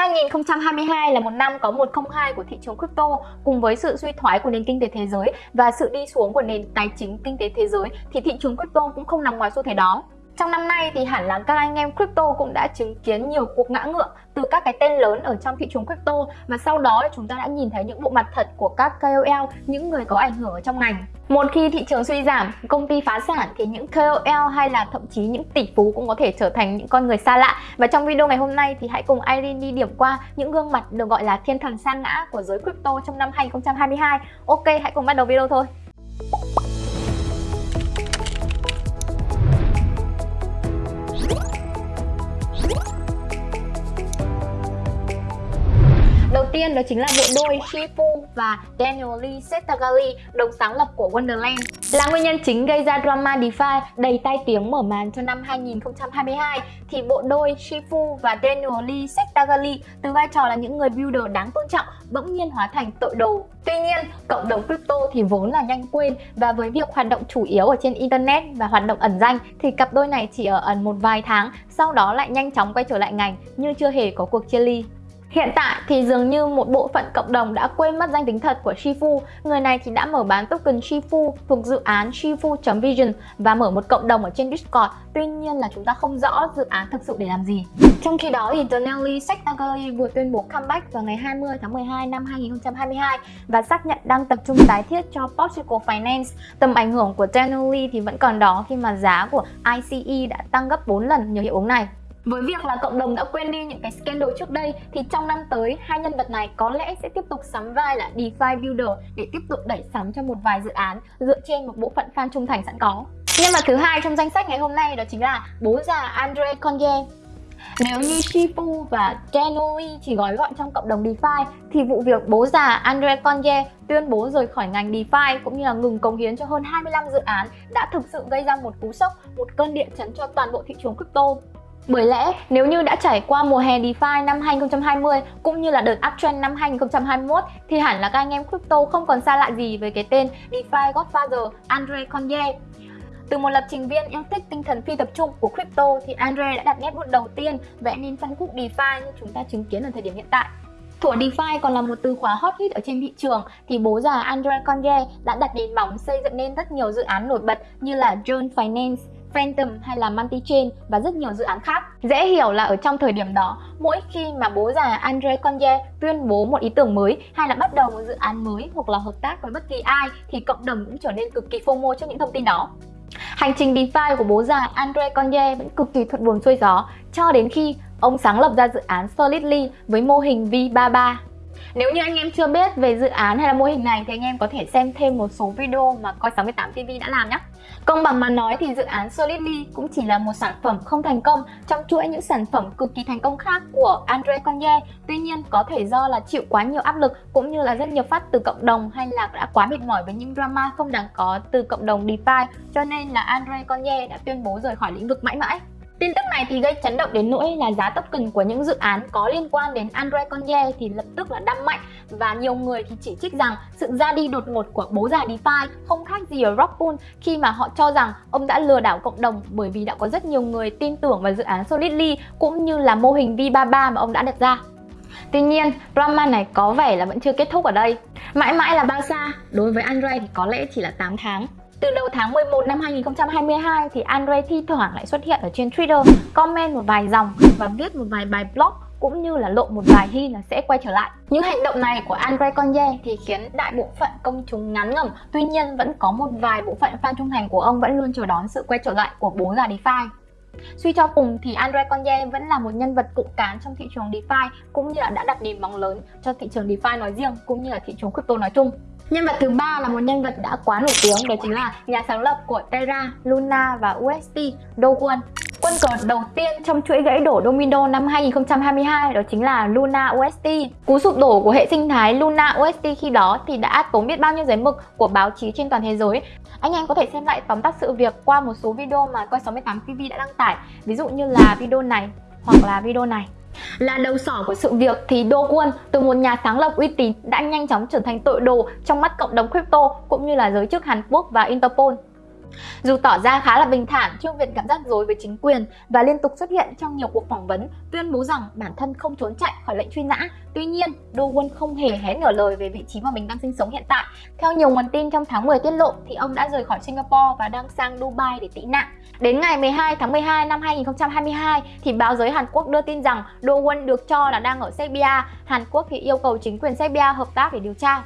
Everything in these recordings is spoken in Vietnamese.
2022 là một năm có 102 của thị trường crypto cùng với sự suy thoái của nền kinh tế thế giới và sự đi xuống của nền tài chính kinh tế thế giới thì thị trường crypto cũng không nằm ngoài xu thế đó. Trong năm nay thì hẳn là các anh em crypto cũng đã chứng kiến nhiều cuộc ngã ngựa từ các cái tên lớn ở trong thị trường crypto và sau đó chúng ta đã nhìn thấy những bộ mặt thật của các KOL, những người có ảnh hưởng ở trong ngành. Một khi thị trường suy giảm, công ty phá sản thì những KOL hay là thậm chí những tỷ phú cũng có thể trở thành những con người xa lạ. Và trong video ngày hôm nay thì hãy cùng Irene đi điểm qua những gương mặt được gọi là thiên thần sa ngã của giới crypto trong năm 2022. Ok, hãy cùng bắt đầu video thôi. Tiên đó chính là bộ đôi Shifu và Daniel Lee Setagali, đồng sáng lập của Wonderland. Là nguyên nhân chính gây ra drama DeFi đầy tai tiếng mở màn cho năm 2022 thì bộ đôi Shifu và Daniel Lee Setagali từ vai trò là những người builder đáng tôn trọng bỗng nhiên hóa thành tội đồ. Tuy nhiên, cộng đồng crypto thì vốn là nhanh quên và với việc hoạt động chủ yếu ở trên internet và hoạt động ẩn danh thì cặp đôi này chỉ ở ẩn một vài tháng, sau đó lại nhanh chóng quay trở lại ngành như chưa hề có cuộc chia ly. Hiện tại thì dường như một bộ phận cộng đồng đã quên mất danh tính thật của Shifu. Người này thì đã mở bán token Shifu thuộc dự án Shifu.vision và mở một cộng đồng ở trên Discord. Tuy nhiên là chúng ta không rõ dự án thực sự để làm gì. Trong khi đó thì Donnelly Secretary vừa tuyên bố comeback vào ngày 20 tháng 12 năm 2022 và xác nhận đang tập trung tái thiết cho Portugal Finance. Tầm ảnh hưởng của Donnelly thì vẫn còn đó khi mà giá của ICE đã tăng gấp 4 lần nhờ hiệu ứng này. Với việc là cộng đồng đã quên đi những cái scandal trước đây thì trong năm tới hai nhân vật này có lẽ sẽ tiếp tục sắm vai là DeFi Builder để tiếp tục đẩy sắm cho một vài dự án dựa trên một bộ phận fan trung thành sẵn có. Nhân vật thứ hai trong danh sách ngày hôm nay đó chính là bố già Andre Conye. Nếu như Shifu và Genoi chỉ gói gọn trong cộng đồng DeFi thì vụ việc bố già Andre Conye tuyên bố rời khỏi ngành DeFi cũng như là ngừng cống hiến cho hơn 25 dự án đã thực sự gây ra một cú sốc, một cơn địa chấn cho toàn bộ thị trường crypto. Bởi lẽ nếu như đã trải qua mùa hè DeFi năm 2020 cũng như là đợt uptrend năm 2021 thì hẳn là các anh em crypto không còn xa lạ gì với cái tên DeFi Godfather Andre Conye. Từ một lập trình viên yêu thích tinh thần phi tập trung của crypto thì Andre đã đặt nét bút đầu tiên vẽ nên phân khúc DeFi như chúng ta chứng kiến ở thời điểm hiện tại. Thủa DeFi còn là một từ khóa hot hit ở trên thị trường thì bố già Andre Conye đã đặt nền móng xây dựng nên rất nhiều dự án nổi bật như là John Finance, Phantom hay là Multichain và rất nhiều dự án khác. Dễ hiểu là ở trong thời điểm đó, mỗi khi mà bố già Andre Conye tuyên bố một ý tưởng mới hay là bắt đầu một dự án mới hoặc là hợp tác với bất kỳ ai thì cộng đồng cũng trở nên cực kỳ FOMO trước những thông tin đó. Hành trình DeFi của bố già Andre Conye vẫn cực kỳ thuận buồm xuôi gió cho đến khi ông sáng lập ra dự án Solidly với mô hình V33 nếu như anh em chưa biết về dự án hay là mô hình này thì anh em có thể xem thêm một số video mà Coi 68 TV đã làm nhé. Công bằng mà nói thì dự án Solidly cũng chỉ là một sản phẩm không thành công, trong chuỗi những sản phẩm cực kỳ thành công khác của Andre Conye. Tuy nhiên, có thể do là chịu quá nhiều áp lực cũng như là rất nhiều phát từ cộng đồng hay là đã quá mệt mỏi với những drama không đáng có từ cộng đồng DeFi cho nên là Andre Conye đã tuyên bố rời khỏi lĩnh vực mãi mãi. Tin tức này thì gây chấn động đến nỗi là giá token của những dự án có liên quan đến Andre Conye thì lập tức là đâm mạnh và nhiều người thì chỉ trích rằng sự ra đi đột ngột của bố già DeFi không khác gì ở Rockpool khi mà họ cho rằng ông đã lừa đảo cộng đồng bởi vì đã có rất nhiều người tin tưởng vào dự án Solidly cũng như là mô hình V33 mà ông đã đặt ra. Tuy nhiên, drama này có vẻ là vẫn chưa kết thúc ở đây. Mãi mãi là bao xa? Đối với Andre thì có lẽ chỉ là 8 tháng. Từ đầu tháng 11 năm 2022 thì Andre thi thoảng lại xuất hiện ở trên Twitter, comment một vài dòng và viết một vài bài blog cũng như là lộ một vài hy là sẽ quay trở lại. Những hành động này của Andre Conye thì khiến đại bộ phận công chúng ngắn ngẩm, tuy nhiên vẫn có một vài bộ phận fan trung thành của ông vẫn luôn chờ đón sự quay trở lại của bố già DeFi. Suy cho cùng thì Andre Conye vẫn là một nhân vật cụ cán trong thị trường DeFi cũng như là đã đặt nền móng lớn cho thị trường DeFi nói riêng cũng như là thị trường crypto nói chung. Nhân vật thứ ba là một nhân vật đã quá nổi tiếng đó chính là nhà sáng lập của Terra, Luna và UST, Dogon. Quân cờ đầu tiên trong chuỗi gãy đổ domino năm 2022 đó chính là Luna UST. Cú sụp đổ của hệ sinh thái Luna UST khi đó thì đã tốn biết bao nhiêu giấy mực của báo chí trên toàn thế giới. Anh em có thể xem lại tóm tắt sự việc qua một số video mà Coi 68 TV đã đăng tải, ví dụ như là video này hoặc là video này. Là đầu sỏ của sự việc thì Do Kwon từ một nhà sáng lập uy tín đã nhanh chóng trở thành tội đồ trong mắt cộng đồng crypto cũng như là giới chức Hàn Quốc và Interpol. Dù tỏ ra khá là bình thản, Trương Việt cảm giác dối với chính quyền và liên tục xuất hiện trong nhiều cuộc phỏng vấn tuyên bố rằng bản thân không trốn chạy khỏi lệnh truy nã. Tuy nhiên, Do Won không hề hé nửa lời về vị trí mà mình đang sinh sống hiện tại. Theo nhiều nguồn tin trong tháng 10 tiết lộ thì ông đã rời khỏi Singapore và đang sang Dubai để tị nạn. Đến ngày 12 tháng 12 năm 2022 thì báo giới Hàn Quốc đưa tin rằng Do Won được cho là đang ở Serbia. Hàn Quốc thì yêu cầu chính quyền Serbia hợp tác để điều tra.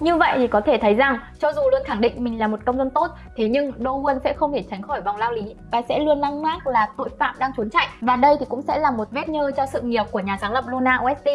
Như vậy thì có thể thấy rằng, cho dù luôn khẳng định mình là một công dân tốt, thế nhưng Do Won sẽ không thể tránh khỏi vòng lao lý và sẽ luôn lăng mác là tội phạm đang trốn chạy và đây thì cũng sẽ là một vết nhơ cho sự nghiệp của nhà sáng lập Luna OST.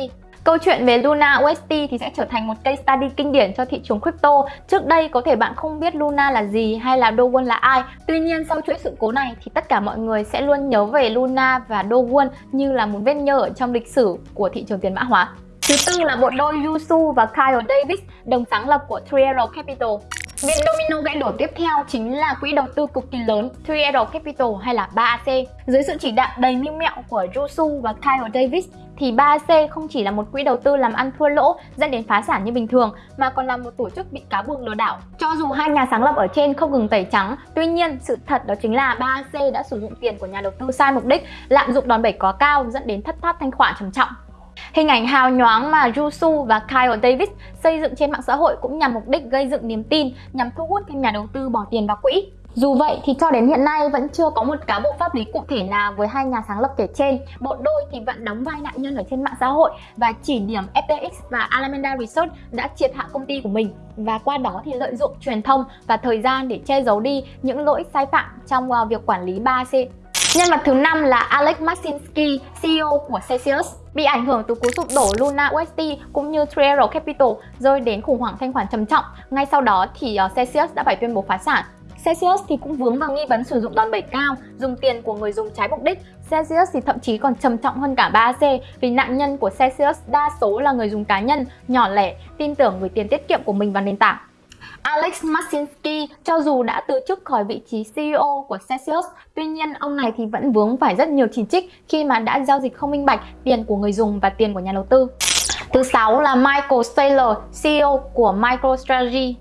Câu chuyện về Luna UST thì sẽ trở thành một case study kinh điển cho thị trường crypto. Trước đây có thể bạn không biết Luna là gì hay là Dowon là ai. Tuy nhiên sau chuỗi sự cố này thì tất cả mọi người sẽ luôn nhớ về Luna và Dowon như là một vết nhơ ở trong lịch sử của thị trường tiền mã hóa. Thứ tư là bộ đôi Yusu và Kyle Davis, đồng sáng lập của 3 Capital. Viện domino gãy đổ tiếp theo chính là quỹ đầu tư cực kỳ lớn 3 Capital hay là 3AC. Dưới sự chỉ đạo đầy mưu mẹo của Yusu và Kyle Davis thì 3AC không chỉ là một quỹ đầu tư làm ăn thua lỗ dẫn đến phá sản như bình thường mà còn là một tổ chức bị cáo buộc lừa đảo. Cho dù hai nhà sáng lập ở trên không ngừng tẩy trắng, tuy nhiên sự thật đó chính là 3AC đã sử dụng tiền của nhà đầu tư sai mục đích, lạm dụng đòn bẩy quá cao dẫn đến thất thoát thanh khoản trầm trọng. Hình ảnh hào nhoáng mà Jusu và Kyle Davis xây dựng trên mạng xã hội cũng nhằm mục đích gây dựng niềm tin, nhằm thu hút thêm nhà đầu tư bỏ tiền vào quỹ. Dù vậy thì cho đến hiện nay vẫn chưa có một cáo buộc pháp lý cụ thể nào với hai nhà sáng lập kể trên. Bộ đôi thì vẫn đóng vai nạn nhân ở trên mạng xã hội và chỉ điểm FTX và Alameda Research đã triệt hạ công ty của mình và qua đó thì lợi dụng truyền thông và thời gian để che giấu đi những lỗi sai phạm trong ờ, việc quản lý 3C. Nhân vật thứ năm là Alex Masinski, CEO của Celsius. Bị ảnh hưởng từ cú sụp đổ Luna UST cũng như Trero Capital rơi đến khủng hoảng thanh khoản trầm trọng. Ngay sau đó thì ờ, Celsius đã phải tuyên bố phá sản. Celsius thì cũng vướng vào nghi vấn sử dụng đòn bẩy cao, dùng tiền của người dùng trái mục đích. Celsius thì thậm chí còn trầm trọng hơn cả 3AC vì nạn nhân của Celsius đa số là người dùng cá nhân, nhỏ lẻ, tin tưởng gửi tiền tiết kiệm của mình vào nền tảng. Alex Masinski cho dù đã từ chức khỏi vị trí CEO của Celsius, tuy nhiên ông này thì vẫn vướng phải rất nhiều chỉ trích khi mà đã giao dịch không minh bạch tiền của người dùng và tiền của nhà đầu tư. Thứ sáu là Michael Saylor, CEO của MicroStrategy.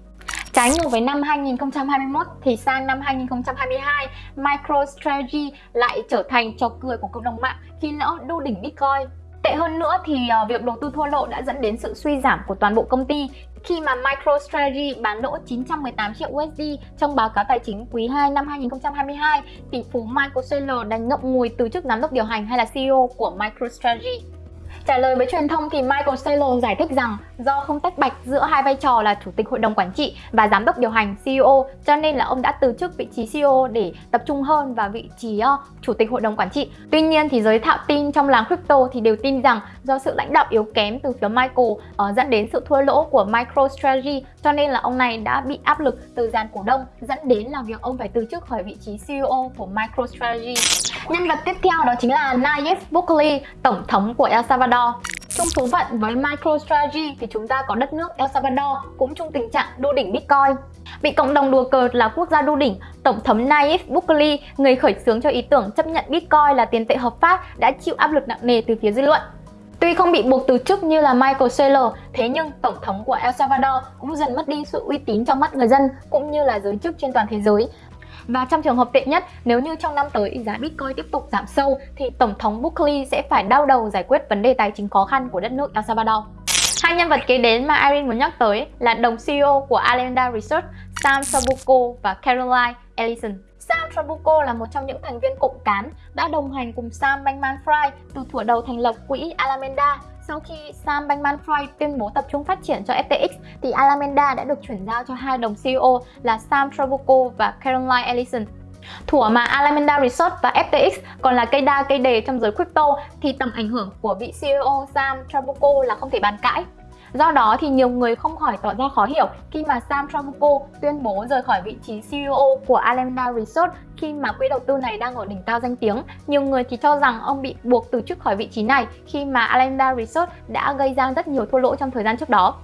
Trái ngược với năm 2021 thì sang năm 2022, MicroStrategy lại trở thành trò cười của cộng đồng mạng khi lỡ đu đỉnh Bitcoin. Tệ hơn nữa thì ờ, việc đầu tư thua lỗ đã dẫn đến sự suy giảm của toàn bộ công ty khi mà MicroStrategy bán lỗ 918 triệu USD trong báo cáo tài chính quý 2 năm 2022, tỷ phú Michael Saylor đành ngậm ngùi từ chức giám đốc điều hành hay là CEO của MicroStrategy. Trả lời với truyền thông thì Michael Saylor giải thích rằng do không tách bạch giữa hai vai trò là chủ tịch hội đồng quản trị và giám đốc điều hành CEO cho nên là ông đã từ chức vị trí CEO để tập trung hơn vào vị trí uh, chủ tịch hội đồng quản trị. Tuy nhiên thì giới thạo tin trong làng crypto thì đều tin rằng do sự lãnh đạo yếu kém từ phía Michael uh, dẫn đến sự thua lỗ của MicroStrategy cho nên là ông này đã bị áp lực từ dàn cổ đông dẫn đến là việc ông phải từ chức khỏi vị trí CEO của MicroStrategy. Nhân vật tiếp theo đó chính là Nayib Bukele, tổng thống của El Salvador. Chung số phận với MicroStrategy thì chúng ta có đất nước El Salvador cũng chung tình trạng đu đỉnh Bitcoin. Bị cộng đồng đùa cợt là quốc gia đu đỉnh, Tổng thống Nayib Bukele, người khởi xướng cho ý tưởng chấp nhận Bitcoin là tiền tệ hợp pháp đã chịu áp lực nặng nề từ phía dư luận. Tuy không bị buộc từ chức như là Michael Saylor, thế nhưng Tổng thống của El Salvador cũng dần mất đi sự uy tín trong mắt người dân cũng như là giới chức trên toàn thế giới và trong trường hợp tệ nhất, nếu như trong năm tới giá Bitcoin tiếp tục giảm sâu thì Tổng thống buckley sẽ phải đau đầu giải quyết vấn đề tài chính khó khăn của đất nước El Salvador. Hai nhân vật kế đến mà Irene muốn nhắc tới là đồng CEO của Alameda Research, Sam trabuco và Caroline Ellison. Sam trabuco là một trong những thành viên cộng cán đã đồng hành cùng Sam Bankman-Fried từ thuở đầu thành lập quỹ Alameda sau khi Sam Bankman-Fried tuyên bố tập trung phát triển cho FTX, thì Alameda đã được chuyển giao cho hai đồng CEO là Sam Trabucco và Caroline Ellison. Thủa mà Alameda Research và FTX còn là cây đa cây đề trong giới crypto thì tầm ảnh hưởng của vị CEO Sam Trabucco là không thể bàn cãi. Do đó thì nhiều người không khỏi tỏ ra khó hiểu khi mà Sam Trabucco tuyên bố rời khỏi vị trí CEO của Alameda Research khi mà quỹ đầu tư này đang ở đỉnh cao danh tiếng. Nhiều người thì cho rằng ông bị buộc từ chức khỏi vị trí này khi mà Alameda Research đã gây ra rất nhiều thua lỗ trong thời gian trước đó.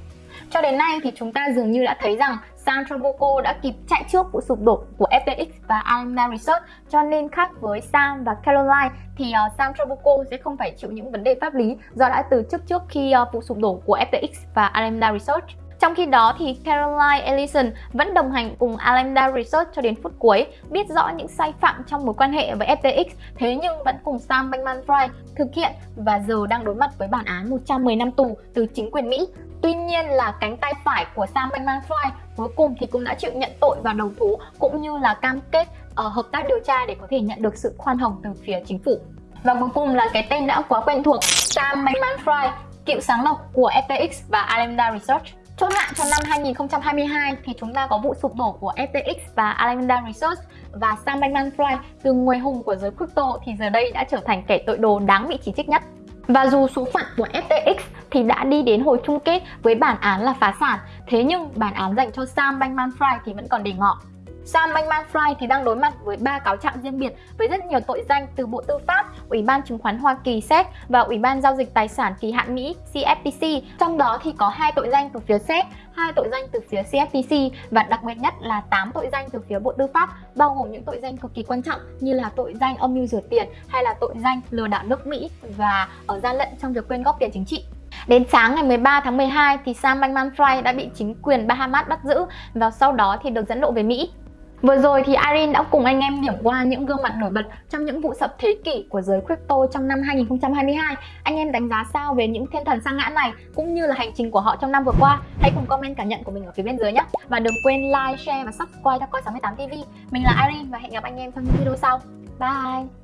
Cho đến nay thì chúng ta dường như đã thấy rằng Sam Trabucco đã kịp chạy trước vụ sụp đổ của FTX và Alameda Research cho nên khác với Sam và Caroline thì uh, Sam Trabucco sẽ không phải chịu những vấn đề pháp lý do đã từ chức trước khi uh, vụ sụp đổ của FTX và Alameda Research. Trong khi đó thì Caroline Ellison vẫn đồng hành cùng Alameda Research cho đến phút cuối, biết rõ những sai phạm trong mối quan hệ với FTX, thế nhưng vẫn cùng Sam Bankman-Fried thực hiện và giờ đang đối mặt với bản án 110 năm tù từ chính quyền Mỹ. Tuy nhiên là cánh tay phải của Sam Bankman-Fried cuối cùng thì cũng đã chịu nhận tội và đầu thú cũng như là cam kết uh, hợp tác điều tra để có thể nhận được sự khoan hồng từ phía chính phủ. Và cuối cùng là cái tên đã quá quen thuộc Sam Bankman-Fried, cựu sáng lập của FTX và Alameda Research. Chốt lại cho năm 2022 thì chúng ta có vụ sụp đổ của FTX và Alameda Research và Sam Bankman-Fried từ người hùng của giới crypto thì giờ đây đã trở thành kẻ tội đồ đáng bị chỉ trích nhất. Và dù số phận của FTX thì đã đi đến hồi chung kết với bản án là phá sản, thế nhưng bản án dành cho Sam Bankman-Fried thì vẫn còn để ngỏ. Sam Bankman-Fried thì đang đối mặt với ba cáo trạng riêng biệt với rất nhiều tội danh từ Bộ Tư pháp, Ủy ban Chứng khoán Hoa Kỳ SEC và Ủy ban Giao dịch Tài sản Kỳ hạn Mỹ CFTC. Trong đó thì có hai tội danh từ phía SEC, hai tội danh từ phía CFTC và đặc biệt nhất là 8 tội danh từ phía Bộ Tư pháp, bao gồm những tội danh cực kỳ quan trọng như là tội danh âm mưu rửa tiền hay là tội danh lừa đảo nước Mỹ và ở gian lận trong việc quyên góp tiền chính trị. Đến sáng ngày 13 tháng 12 thì Sam Bankman-Fried đã bị chính quyền Bahamas bắt giữ và sau đó thì được dẫn độ về Mỹ. Vừa rồi thì Irene đã cùng anh em điểm qua những gương mặt nổi bật trong những vụ sập thế kỷ của giới crypto trong năm 2022. Anh em đánh giá sao về những thiên thần sang ngã này cũng như là hành trình của họ trong năm vừa qua? Hãy cùng comment cảm nhận của mình ở phía bên dưới nhé. Và đừng quên like, share và subscribe cho Coi 68 TV. Mình là Irene và hẹn gặp anh em trong những video sau. Bye!